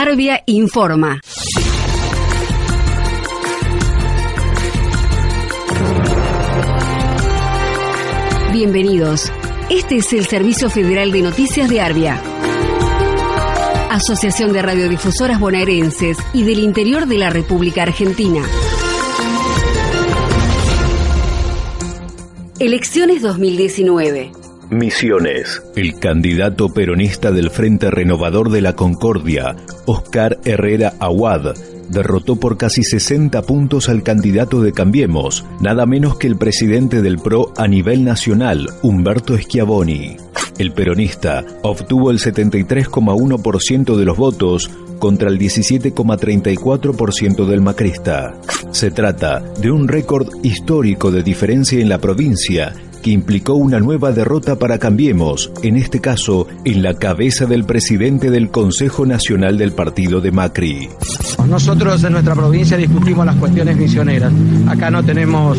Arbia informa. Bienvenidos. Este es el Servicio Federal de Noticias de Arbia. Asociación de Radiodifusoras Bonaerenses y del Interior de la República Argentina. Elecciones 2019. Misiones. El candidato peronista del Frente Renovador de la Concordia, Oscar Herrera Aguad, derrotó por casi 60 puntos al candidato de Cambiemos, nada menos que el presidente del PRO a nivel nacional, Humberto Schiavoni. El peronista obtuvo el 73,1% de los votos contra el 17,34% del macrista. Se trata de un récord histórico de diferencia en la provincia que implicó una nueva derrota para Cambiemos, en este caso en la cabeza del presidente del Consejo Nacional del Partido de Macri. Nosotros en nuestra provincia discutimos las cuestiones misioneras. Acá no tenemos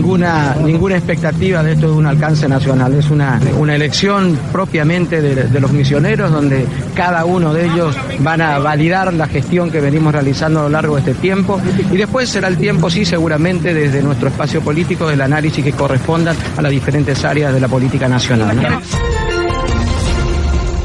ninguna, ninguna expectativa de esto de un alcance nacional. Es una, una elección propiamente de, los misioneros donde cada uno de ellos van a validar la gestión que venimos realizando a lo largo de este tiempo y después será el tiempo, sí, seguramente desde nuestro espacio político del análisis que correspondan a las diferentes áreas de la política nacional.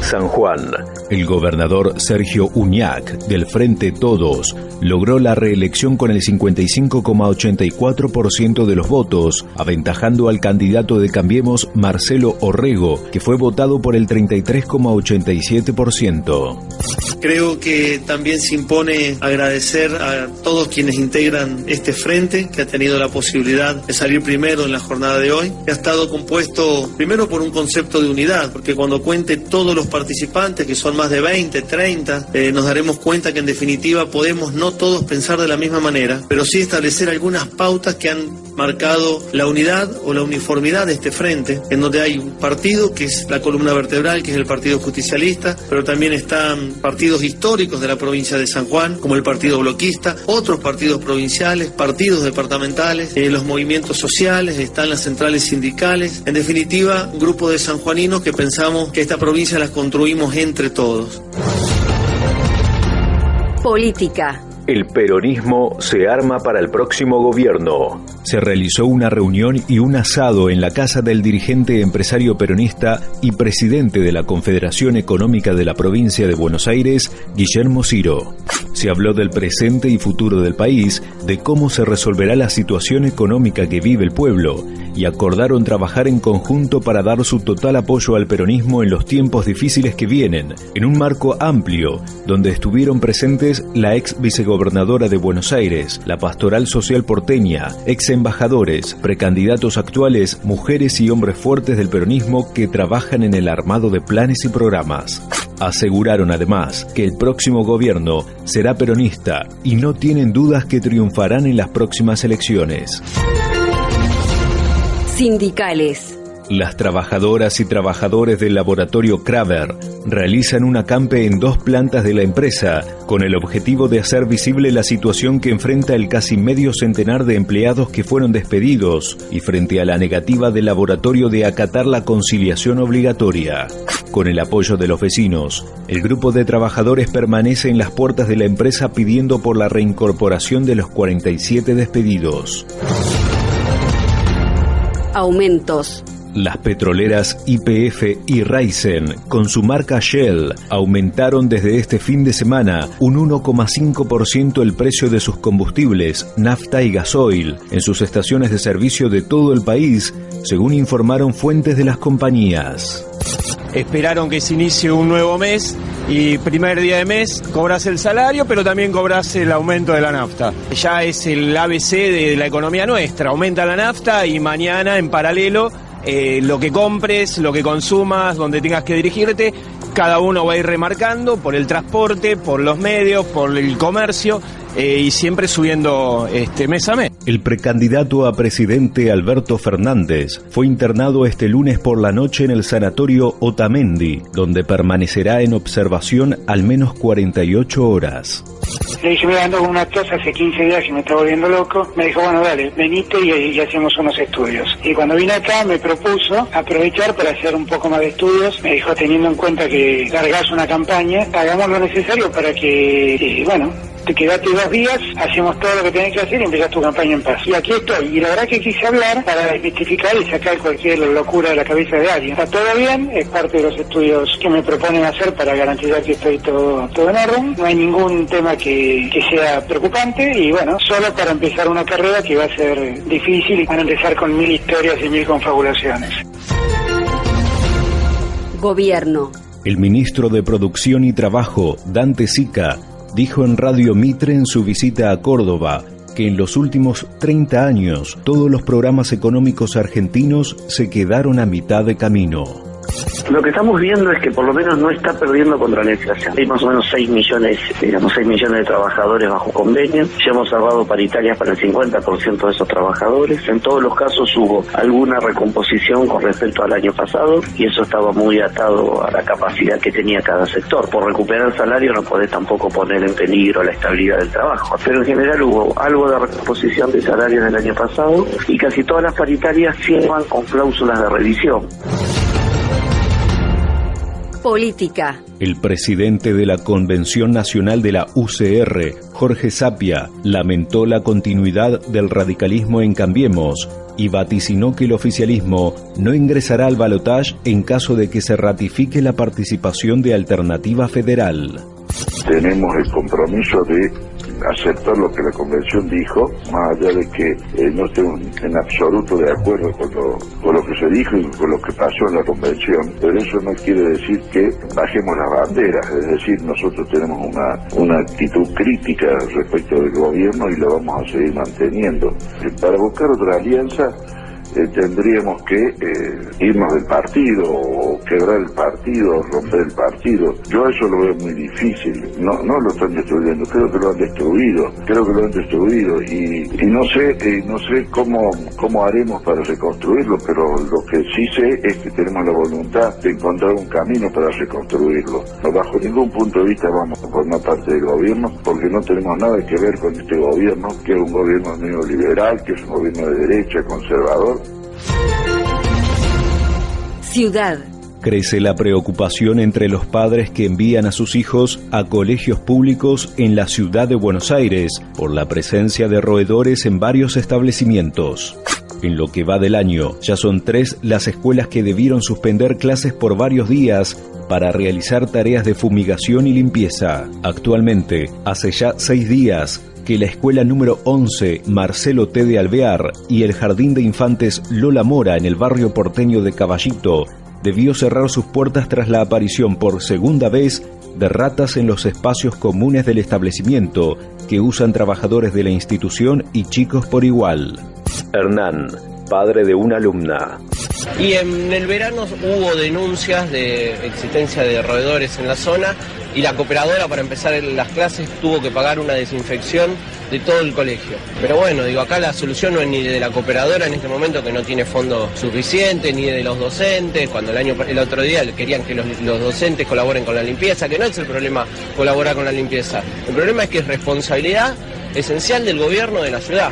San Juan. El gobernador Sergio Uñac, del Frente Todos, logró la reelección con el 55,84% de los votos, aventajando al candidato de Cambiemos Marcelo Orrego, que fue votado por el 33,87%. Creo que también se impone agradecer a todos quienes integran este frente, que ha tenido la posibilidad de salir primero en la jornada de hoy, que ha estado compuesto primero por un concepto de unidad, porque cuando cuente todos los participantes, que son más de 20, 30, eh, nos daremos cuenta que en definitiva podemos no todos pensar de la misma manera, pero sí establecer algunas pautas que han marcado la unidad o la uniformidad de este frente, en donde hay un partido que es la columna vertebral, que es el Partido Justicialista, pero también están partidos históricos de la provincia de San Juan, como el Partido Bloquista, otros partidos provinciales, partidos departamentales, eh, los movimientos sociales, están las centrales sindicales, en definitiva, un grupo de sanjuaninos que pensamos que esta provincia la construimos entre todos. Política. El peronismo se arma para el próximo gobierno. Se realizó una reunión y un asado en la casa del dirigente empresario peronista y presidente de la Confederación Económica de la Provincia de Buenos Aires, Guillermo Ciro. Se habló del presente y futuro del país, de cómo se resolverá la situación económica que vive el pueblo, y acordaron trabajar en conjunto para dar su total apoyo al peronismo en los tiempos difíciles que vienen, en un marco amplio, donde estuvieron presentes la ex vicegobernadora de Buenos Aires, la pastoral social porteña, ex embajadores, precandidatos actuales, mujeres y hombres fuertes del peronismo que trabajan en el armado de planes y programas. Aseguraron además que el próximo gobierno será peronista y no tienen dudas que triunfarán en las próximas elecciones. Sindicales. Las trabajadoras y trabajadores del laboratorio Kraver realizan un acampe en dos plantas de la empresa con el objetivo de hacer visible la situación que enfrenta el casi medio centenar de empleados que fueron despedidos y frente a la negativa del laboratorio de acatar la conciliación obligatoria. Con el apoyo de los vecinos, el grupo de trabajadores permanece en las puertas de la empresa pidiendo por la reincorporación de los 47 despedidos. Aumentos. Las petroleras YPF y Raizen, con su marca Shell, aumentaron desde este fin de semana un 1,5% el precio de sus combustibles, nafta y gasoil, en sus estaciones de servicio de todo el país, según informaron fuentes de las compañías. Esperaron que se inicie un nuevo mes y primer día de mes cobras el salario, pero también cobras el aumento de la nafta. Ya es el ABC de la economía nuestra, aumenta la nafta y mañana en paralelo eh, lo que compres, lo que consumas, donde tengas que dirigirte, cada uno va a ir remarcando por el transporte, por los medios, por el comercio eh, y siempre subiendo este, mes a mes. El precandidato a presidente Alberto Fernández fue internado este lunes por la noche en el sanatorio Otamendi, donde permanecerá en observación al menos 48 horas. Le dije, me ando con una tos hace 15 días y me está volviendo loco. Me dijo, bueno, dale, venite y, hacemos unos estudios. Y cuando vine acá me propuso aprovechar para hacer un poco más de estudios. Me dijo, teniendo en cuenta que largas una campaña, hagamos lo necesario para que, eh, bueno, te quedaste dos días, hacemos todo lo que tenés que hacer y empezás tu campaña en paz. Y aquí estoy. Y la verdad que quise hablar para desmitificar y sacar cualquier locura de la cabeza de alguien. Está todo bien, es parte de los estudios que me proponen hacer para garantizar que estoy todo, todo en orden. No hay ningún tema que, que sea preocupante y bueno, solo para empezar una carrera que va a ser difícil y van a empezar con mil historias y mil confabulaciones. Gobierno. El ministro de Producción y Trabajo, Dante Sica, dijo en Radio Mitre en su visita a Córdoba que en los últimos 30 años todos los programas económicos argentinos se quedaron a mitad de camino. Lo que estamos viendo es que por lo menos no está perdiendo contra la inflación. Hay más o menos 6 millones, digamos, 6 millones de trabajadores bajo convenio. Ya hemos cerrado paritarias para el 50% de esos trabajadores. En todos los casos hubo alguna recomposición con respecto al año pasado y eso estaba muy atado a la capacidad que tenía cada sector. Por recuperar salario no podés tampoco poner en peligro la estabilidad del trabajo. Pero en general hubo algo de recomposición de salarios del año pasado y casi todas las paritarias firman con cláusulas de revisión política. El presidente de la Convención Nacional de la UCR, Jorge Sapia, lamentó la continuidad del radicalismo en Cambiemos y vaticinó que el oficialismo no ingresará al balotaje en caso de que se ratifique la participación de Alternativa Federal. Tenemos el compromiso de aceptar lo que la convención dijo, más allá de que eh, no esté en absoluto de acuerdo con lo, con lo que se dijo y con lo que pasó en la convención, pero eso no quiere decir que bajemos las banderas, es decir, nosotros tenemos una, una actitud crítica respecto del gobierno y lo vamos a seguir manteniendo. Para buscar otra alianza, eh, tendríamos que eh, irnos del partido o quebrar el partido, romper el partido. Yo eso lo veo muy difícil. No, no lo están destruyendo, creo que lo han destruido, creo que lo han destruido y, y no sé, eh, no sé cómo, cómo haremos para reconstruirlo, pero lo que sí sé es que tenemos la voluntad de encontrar un camino para reconstruirlo. No, bajo ningún punto de vista vamos a formar parte del gobierno porque no tenemos nada que ver con este gobierno, que es un gobierno neoliberal, que es un gobierno de derecha, conservador Ciudad. Crece la preocupación entre los padres que envían a sus hijos a colegios públicos en la ciudad de Buenos Aires por la presencia de roedores en varios establecimientos. En lo que va del año, ya son tres las escuelas que debieron suspender clases por varios días para realizar tareas de fumigación y limpieza. Actualmente, hace ya seis días, que la escuela número 11 Marcelo T. de Alvear y el jardín de infantes Lola Mora en el barrio porteño de Caballito debió cerrar sus puertas tras la aparición por segunda vez de ratas en los espacios comunes del establecimiento que usan trabajadores de la institución y chicos por igual. Hernán, padre de una alumna. Y en el verano hubo denuncias de existencia de roedores en la zona y la cooperadora para empezar las clases tuvo que pagar una desinfección de todo el colegio. Pero bueno, digo, acá la solución no es ni de la cooperadora en este momento que no tiene fondo suficiente, ni de los docentes, cuando el año el otro día querían que los, los docentes colaboren con la limpieza, que no es el problema colaborar con la limpieza. El problema es que es responsabilidad esencial del gobierno de la ciudad.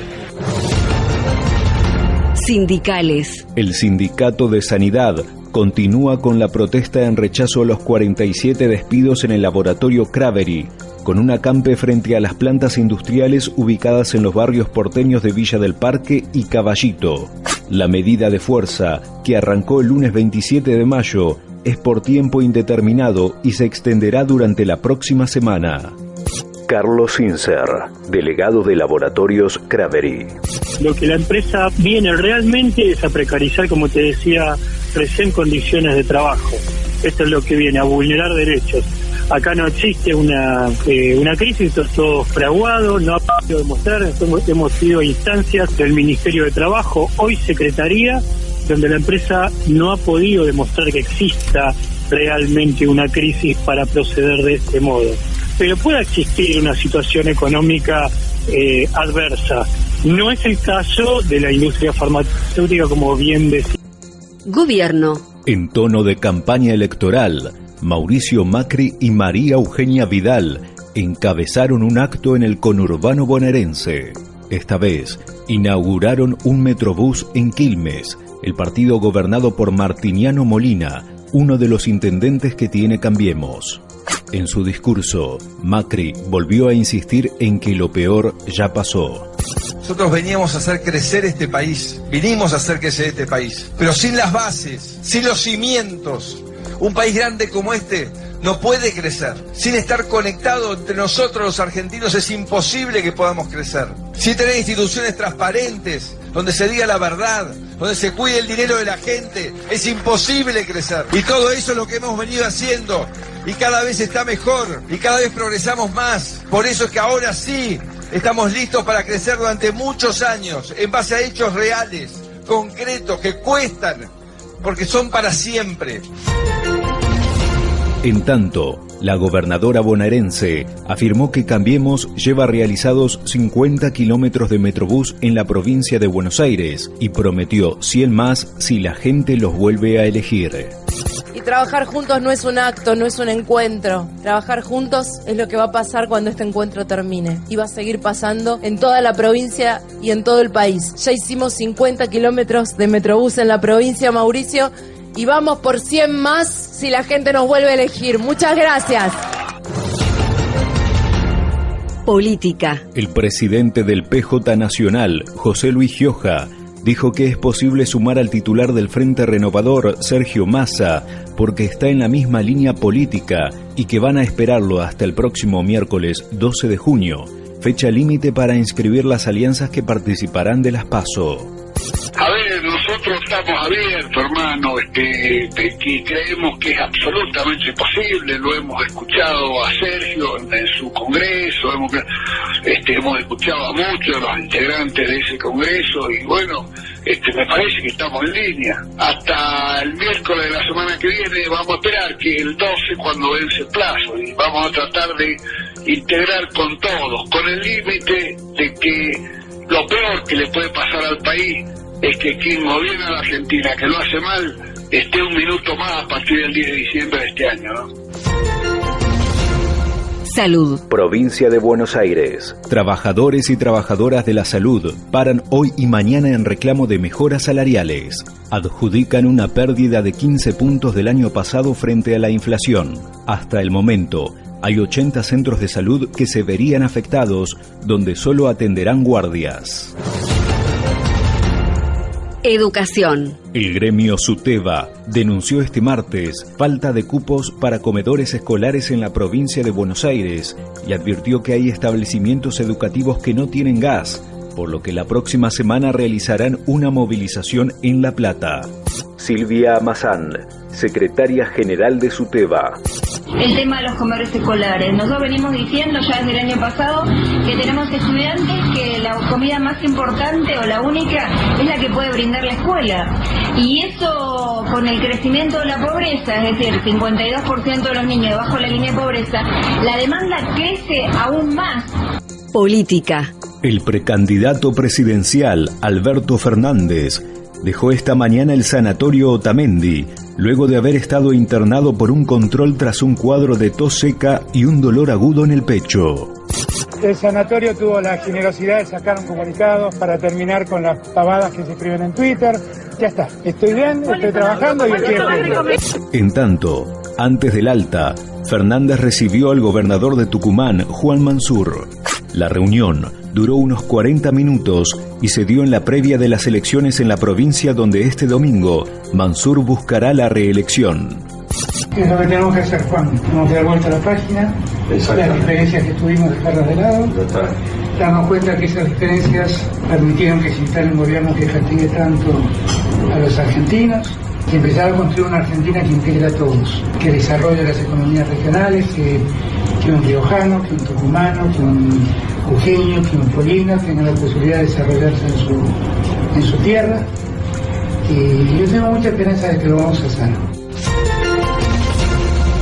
Sindicales. El Sindicato de Sanidad continúa con la protesta en rechazo a los 47 despidos en el laboratorio Craveri, con un acampe frente a las plantas industriales ubicadas en los barrios porteños de Villa del Parque y Caballito. La medida de fuerza, que arrancó el lunes 27 de mayo, es por tiempo indeterminado y se extenderá durante la próxima semana. Carlos Sincer, delegado de Laboratorios Craveri. Lo que la empresa viene realmente es a precarizar, como te decía recién, condiciones de trabajo. Esto es lo que viene, a vulnerar derechos. Acá no existe una, eh, una crisis, esto es todo fraguado, no ha podido demostrar, hemos, hemos sido instancias del Ministerio de Trabajo, hoy Secretaría, donde la empresa no ha podido demostrar que exista realmente una crisis para proceder de este modo. Pero pueda existir una situación económica eh, adversa. No es el caso de la industria farmacéutica, como bien decía. Gobierno. En tono de campaña electoral, Mauricio Macri y María Eugenia Vidal encabezaron un acto en el conurbano bonaerense. Esta vez, inauguraron un metrobús en Quilmes, el partido gobernado por Martiniano Molina, uno de los intendentes que tiene Cambiemos. En su discurso, Macri volvió a insistir en que lo peor ya pasó. Nosotros veníamos a hacer crecer este país, vinimos a hacer crecer este país, pero sin las bases, sin los cimientos. Un país grande como este no puede crecer. Sin estar conectado entre nosotros los argentinos es imposible que podamos crecer. Sin tener instituciones transparentes, donde se diga la verdad, donde se cuide el dinero de la gente, es imposible crecer. Y todo eso es lo que hemos venido haciendo. Y cada vez está mejor. Y cada vez progresamos más. Por eso es que ahora sí estamos listos para crecer durante muchos años, en base a hechos reales, concretos, que cuestan, porque son para siempre. En tanto, la gobernadora bonaerense afirmó que Cambiemos lleva realizados 50 kilómetros de metrobús en la provincia de Buenos Aires y prometió 100 más si la gente los vuelve a elegir. Trabajar juntos no es un acto, no es un encuentro. Trabajar juntos es lo que va a pasar cuando este encuentro termine. Y va a seguir pasando en toda la provincia y en todo el país. Ya hicimos 50 kilómetros de metrobús en la provincia, Mauricio, y vamos por 100 más si la gente nos vuelve a elegir. Muchas gracias. Política. El presidente del PJ Nacional, José Luis Gioja, dijo que es posible sumar al titular del Frente Renovador, Sergio Massa, porque está en la misma línea política y que van a esperarlo hasta el próximo miércoles 12 de junio, fecha límite para inscribir las alianzas que participarán de las PASO. Abiertos, hermano, este, que creemos que es absolutamente posible, lo hemos escuchado a Sergio en, su congreso, hemos, este, hemos escuchado a muchos de los integrantes de ese congreso y bueno, este, me parece que estamos en línea. Hasta el miércoles de la semana que viene vamos a esperar que el 12 cuando vence el plazo y vamos a tratar de integrar con todos, con el límite de que lo peor que le puede pasar al país es que quien gobierna la Argentina, que lo hace mal, esté un minuto más a partir del 10 de diciembre de este año, Salud. Provincia de Buenos Aires. Trabajadores y trabajadoras de la salud paran hoy y mañana en reclamo de mejoras salariales. Adjudican una pérdida de 15 puntos del año pasado frente a la inflación. Hasta el momento, hay 80 centros de salud que se verían afectados, donde solo atenderán guardias. Educación. El gremio SUTEBA denunció este martes falta de cupos para comedores escolares en la provincia de Buenos Aires y advirtió que hay establecimientos educativos que no tienen gas, por lo que la próxima semana realizarán una movilización en La Plata. Silvia Amazán, secretaria general de SUTEBA el tema de los comedores escolares. Nosotros venimos diciendo ya desde el año pasado que tenemos estudiantes que la comida más importante o la única es la que puede brindar la escuela. Y eso con el crecimiento de la pobreza, es decir, 52% de los niños debajo de la línea de pobreza, la demanda crece aún más. Política. El precandidato presidencial Alberto Fernández dejó esta mañana el sanatorio Otamendi, luego de haber estado internado por un control tras un cuadro de tos seca y un dolor agudo en el pecho. El sanatorio tuvo la generosidad de sacar un comunicado para terminar con las pavadas que se escriben en Twitter. Ya está, estoy bien, estoy trabajando y estoy En tanto, antes del alta, Fernández recibió al gobernador de Tucumán, Juan Mansur. La reunión duró unos 40 minutos y se dio en la previa de las elecciones en la provincia donde este domingo Mansur buscará la reelección. Es lo que tenemos que hacer, Juan. Tenemos que dar vuelta a la página, las diferencias que tuvimos, dejarlas de lado, darnos cuenta que esas diferencias permitieron que se instale un gobierno que castigue tanto a los argentinos y empezar a construir una Argentina que integre a todos, que desarrolle las economías regionales, que, un riojano, que un tucumano, que un Eugenio, que un polino tengan la posibilidad de desarrollarse en su, en su tierra. Y yo tengo mucha esperanza de que lo vamos a hacer.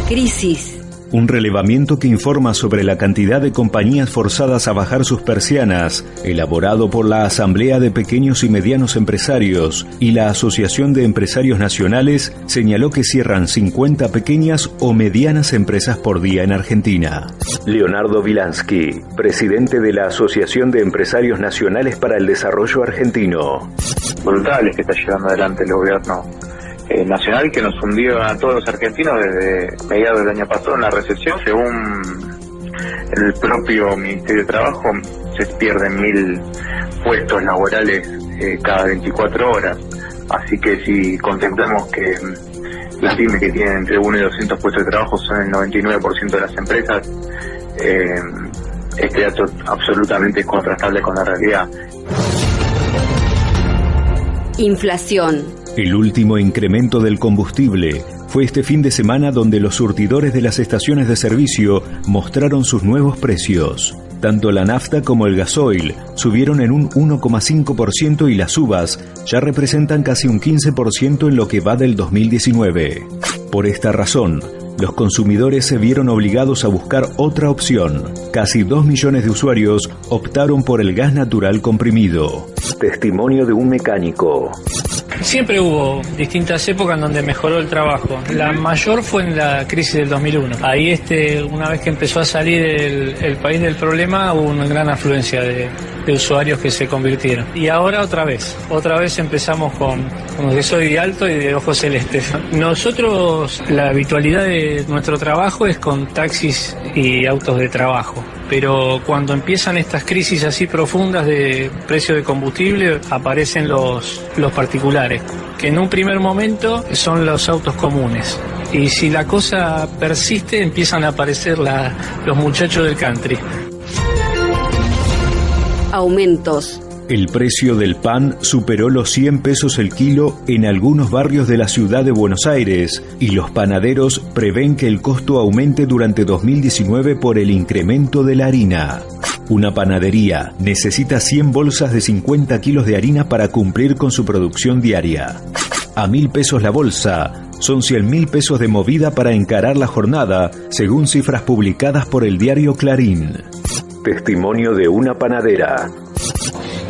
Crisis. Un relevamiento que informa sobre la cantidad de compañías forzadas a bajar sus persianas, elaborado por la Asamblea de Pequeños y Medianos Empresarios y la Asociación de Empresarios Nacionales, señaló que cierran 50 pequeñas o medianas empresas por día en Argentina. Leonardo Vilansky, presidente de la Asociación de Empresarios Nacionales para el Desarrollo Argentino. Brutales que está llevando adelante el gobierno eh, nacional que nos hundió a todos los argentinos desde mediados del año pasado en la recesión. Según el propio Ministerio de Trabajo, se pierden mil puestos laborales eh, cada 24 horas. Así que si contemplamos que mm, las pymes que tienen entre 1 y 200 puestos de trabajo son el 99% de las empresas, eh, este dato absolutamente es contrastable con la realidad. Inflación el último incremento del combustible fue este fin de semana donde los surtidores de las estaciones de servicio mostraron sus nuevos precios. Tanto la nafta como el gasoil subieron en un 1,5% y las uvas ya representan casi un 15% en lo que va del 2019. Por esta razón, los consumidores se vieron obligados a buscar otra opción. Casi 2 millones de usuarios optaron por el gas natural comprimido. Testimonio de un mecánico. Siempre hubo distintas épocas en donde mejoró el trabajo. La mayor fue en la crisis del 2001. Ahí, este, una vez que empezó a salir el, país del problema, hubo una gran afluencia de, usuarios que se convirtieron. Y ahora otra vez, otra vez empezamos con, como que soy alto y de ojos celestes. Nosotros, la habitualidad de nuestro trabajo es con taxis y autos de trabajo pero cuando empiezan estas crisis así profundas de precio de combustible, aparecen los, los particulares, que en un primer momento son los autos comunes. Y si la cosa persiste, empiezan a aparecer los muchachos del country. Aumentos el precio del pan superó los 100 pesos el kilo en algunos barrios de la ciudad de Buenos Aires y los panaderos prevén que el costo aumente durante 2019 por el incremento de la harina. Una panadería necesita 100 bolsas de 50 kilos de harina para cumplir con su producción diaria. A mil pesos la bolsa, son 100 mil pesos de movida para encarar la jornada, según cifras publicadas por el diario Clarín. Testimonio de una panadera.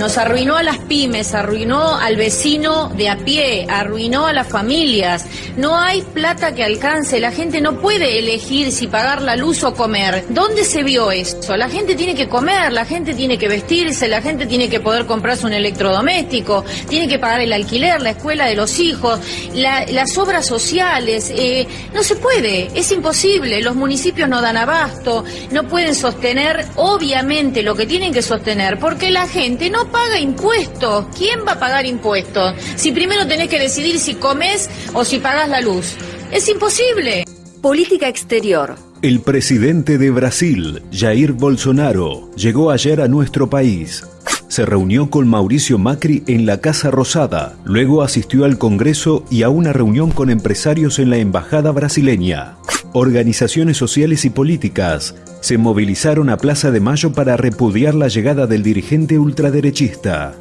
Nos arruinó a las pymes, arruinó al vecino de a pie, arruinó a las familias. No hay plata que alcance, la gente no puede elegir si pagar la luz o comer. ¿Dónde se vio eso? La gente tiene que comer, la gente tiene que vestirse, la gente tiene que poder comprarse un electrodoméstico, tiene que pagar el alquiler, la escuela de los hijos, las obras sociales. Eh, no se puede, es imposible. Los municipios no dan abasto, no pueden sostener obviamente lo que tienen que sostener porque la gente no paga impuestos. ¿Quién va a pagar impuestos? Si primero tenés que decidir si comes o si pagas la luz. Es imposible. Política exterior. El presidente de Brasil, Jair Bolsonaro, llegó ayer a nuestro país. Se reunió con Mauricio Macri en la Casa Rosada, luego asistió al Congreso y a una reunión con empresarios en la Embajada brasileña. Organizaciones sociales y políticas se movilizaron a Plaza de Mayo para repudiar la llegada del dirigente ultraderechista.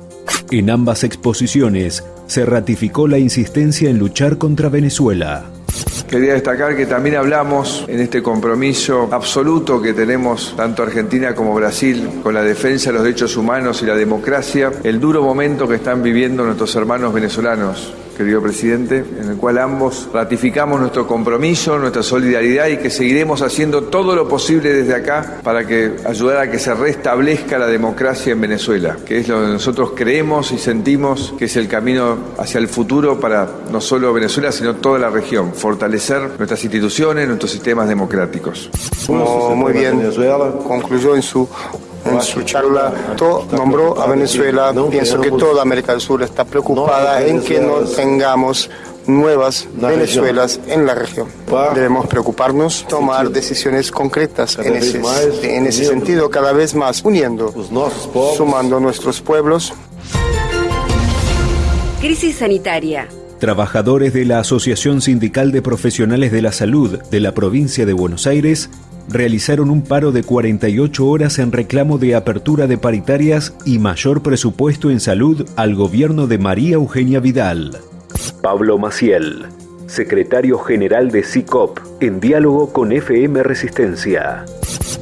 En ambas exposiciones se ratificó la insistencia en luchar contra Venezuela. Quería destacar que también hablamos en este compromiso absoluto que tenemos tanto Argentina como Brasil con la defensa de los derechos humanos y la democracia, el duro momento que están viviendo nuestros hermanos venezolanos querido presidente, en el cual ambos ratificamos nuestro compromiso, nuestra solidaridad y que seguiremos haciendo todo lo posible desde acá para que ayudar a que se restablezca la democracia en Venezuela, que es lo que nosotros creemos y sentimos que es el camino hacia el futuro para no solo Venezuela, sino toda la región, fortalecer nuestras instituciones, nuestros sistemas democráticos. muy bien, Venezuela concluyó en su en su charla nombró a Venezuela. Pienso que toda América del Sur está preocupada en que no tengamos nuevas Venezuelas en la región. Debemos preocuparnos, tomar decisiones concretas en ese, en ese sentido, cada vez más uniendo, sumando nuestros pueblos. Crisis sanitaria. Trabajadores de la Asociación Sindical de Profesionales de la Salud de la provincia de Buenos Aires realizaron un paro de 48 horas en reclamo de apertura de paritarias y mayor presupuesto en salud al gobierno de María Eugenia Vidal. Pablo Maciel, secretario general de CICOP, en diálogo con FM Resistencia.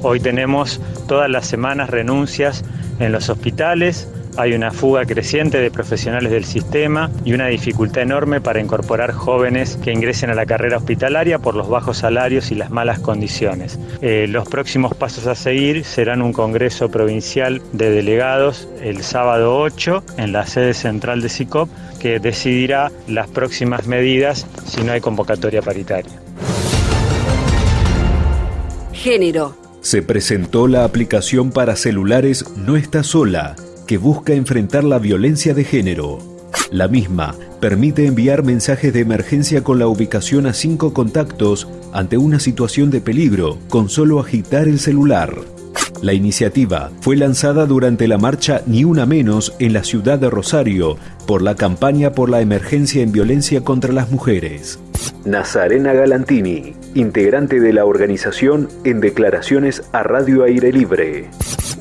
Hoy tenemos todas las semanas renuncias en los hospitales, hay una fuga creciente de profesionales del sistema y una dificultad enorme para incorporar jóvenes que ingresen a la carrera hospitalaria por los bajos salarios y las malas condiciones. Eh, los próximos pasos a seguir serán un Congreso Provincial de Delegados el sábado 8 en la sede central de SICOP que decidirá las próximas medidas si no hay convocatoria paritaria. Género. Se presentó la aplicación para celulares No está sola que busca enfrentar la violencia de género. La misma permite enviar mensajes de emergencia con la ubicación a cinco contactos ante una situación de peligro con solo agitar el celular. La iniciativa fue lanzada durante la marcha Ni Una Menos en la ciudad de Rosario por la campaña por la emergencia en violencia contra las mujeres. Nazarena Galantini, integrante de la organización en declaraciones a Radio Aire Libre.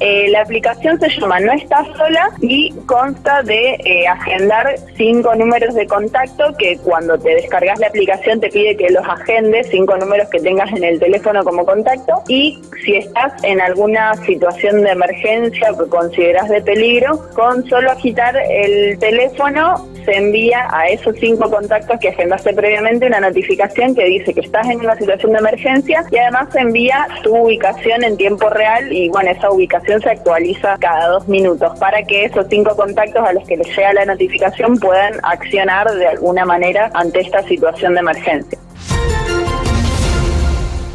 Eh, la aplicación se llama No Estás Sola y consta de eh, agendar cinco números de contacto que cuando te descargas la aplicación te pide que los agendes, cinco números que tengas en el teléfono como contacto. Y si estás en alguna situación de emergencia que consideras de peligro, con solo agitar el teléfono se envía a esos cinco contactos que agendaste previamente una notificación que dice que estás en una situación de emergencia y además se envía tu ubicación en tiempo real y bueno, esa ubicación se actualiza cada dos minutos para que esos cinco contactos a los que les llega la notificación puedan accionar de alguna manera ante esta situación de emergencia.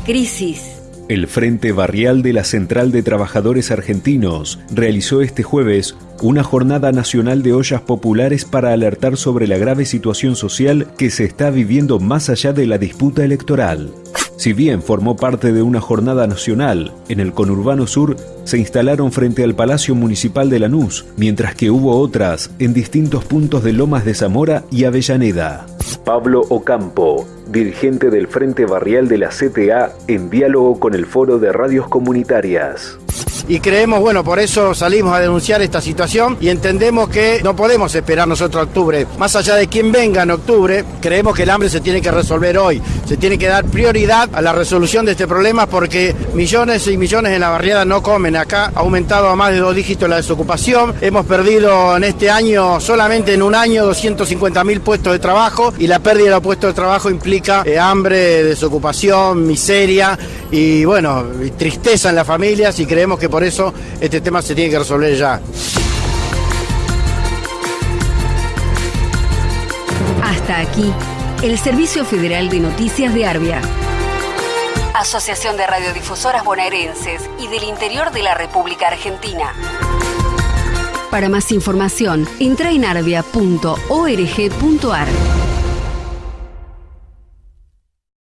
Crisis. El Frente Barrial de la Central de Trabajadores Argentinos realizó este jueves una jornada nacional de ollas populares para alertar sobre la grave situación social que se está viviendo más allá de la disputa electoral. Si bien formó parte de una jornada nacional, en el conurbano sur se instalaron frente al Palacio Municipal de Lanús, mientras que hubo otras en distintos puntos de Lomas de Zamora y Avellaneda. Pablo Ocampo, dirigente del Frente Barrial de la CTA, en diálogo con el Foro de Radios Comunitarias y creemos, bueno, por eso salimos a denunciar esta situación y entendemos que no podemos esperar nosotros a octubre. Más allá de quien venga en octubre, creemos que el hambre se tiene que resolver hoy. Se tiene que dar prioridad a la resolución de este problema porque millones y millones en la barriada no comen. Acá ha aumentado a más de dos dígitos la desocupación. Hemos perdido en este año, solamente en un año, 250 mil puestos de trabajo y la pérdida de los puestos de trabajo implica eh, hambre, desocupación, miseria y bueno, tristeza en las familias y creemos que por eso este tema se tiene que resolver ya. Hasta aquí, el Servicio Federal de Noticias de Arbia. Asociación de Radiodifusoras Bonaerenses y del Interior de la República Argentina. Para más información, entra en arbia.org.ar.